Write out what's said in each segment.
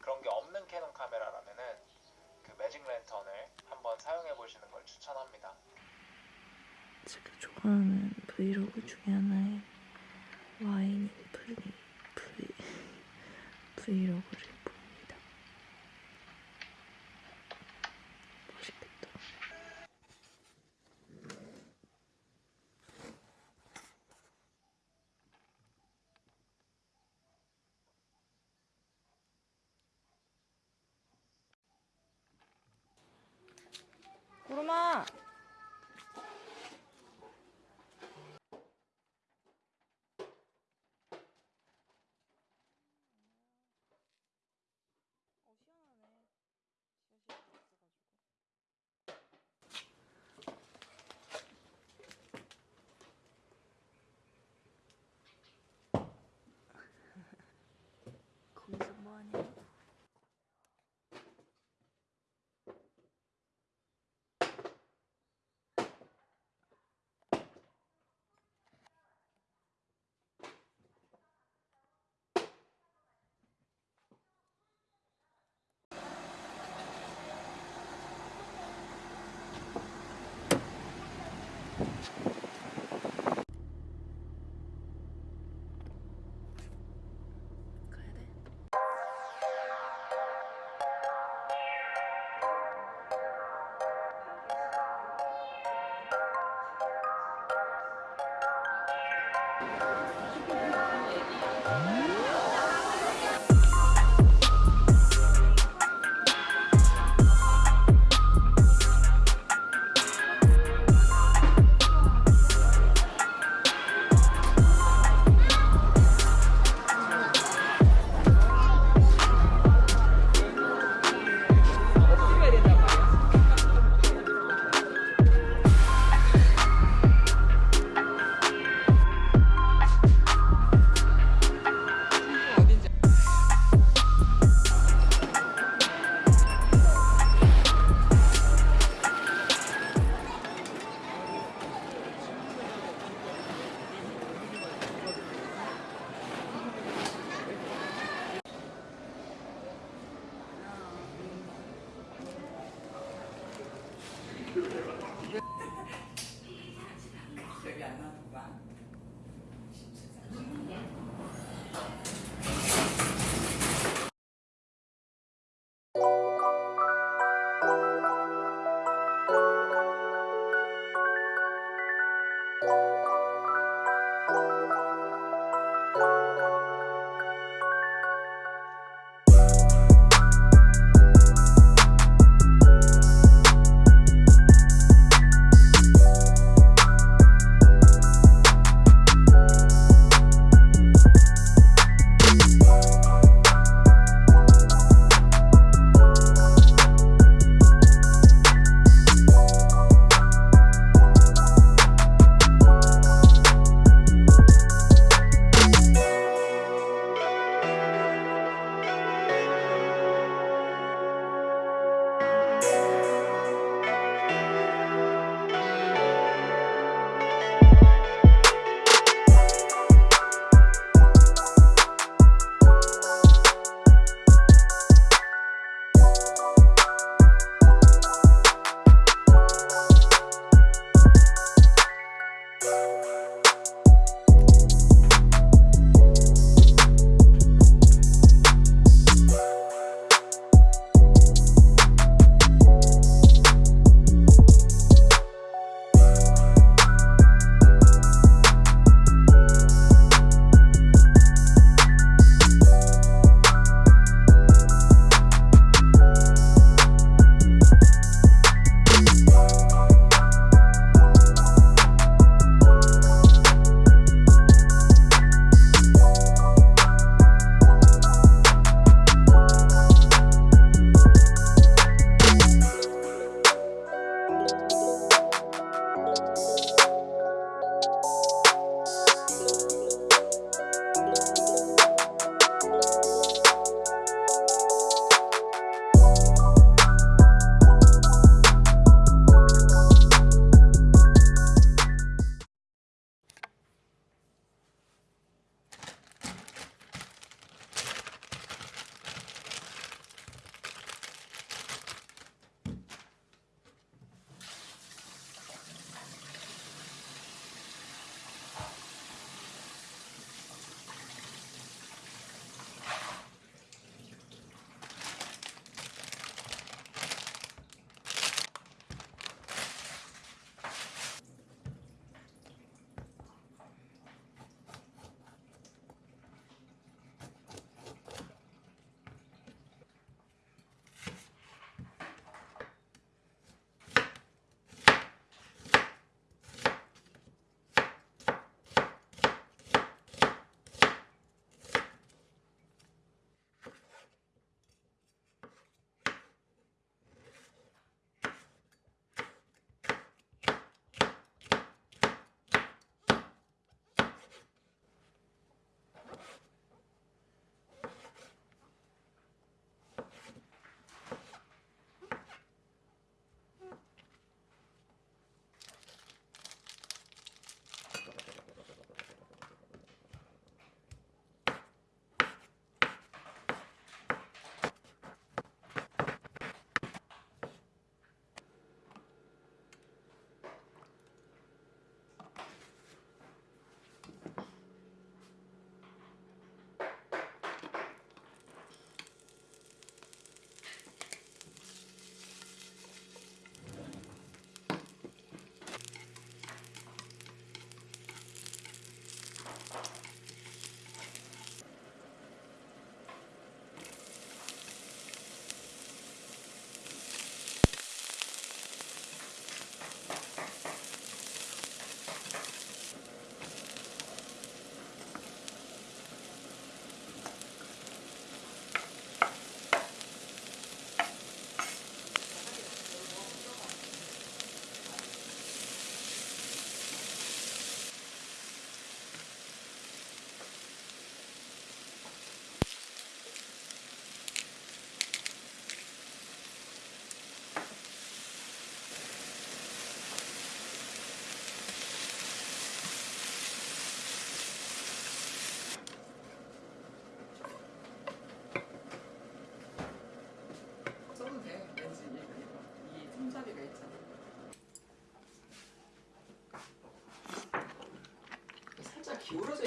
그런 게 없는 캐논 카메라라면은 그 Magic Lantern을 한번 사용해 보시는 걸 추천합니다. 제가 좋아하는 브이로그 중에 하나의 와인 플리 브이 브이로그를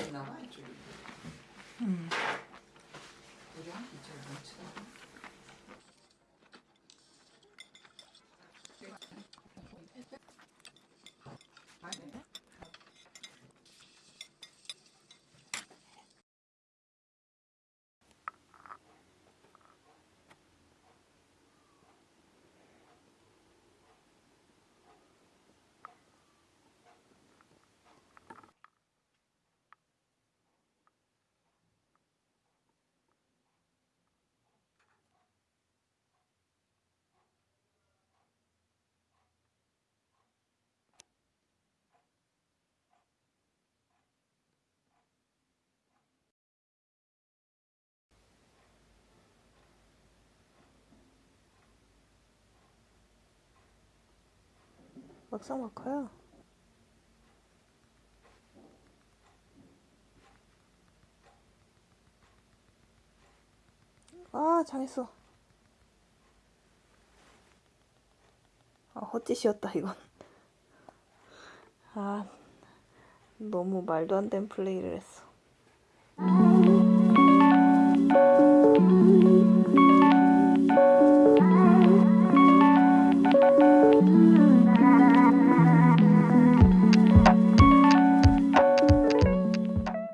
있나 막상 막하야. 아, 잘했어. 아, 헛짓이었다, 이건. 아, 너무 말도 안 되는 플레이를 했어.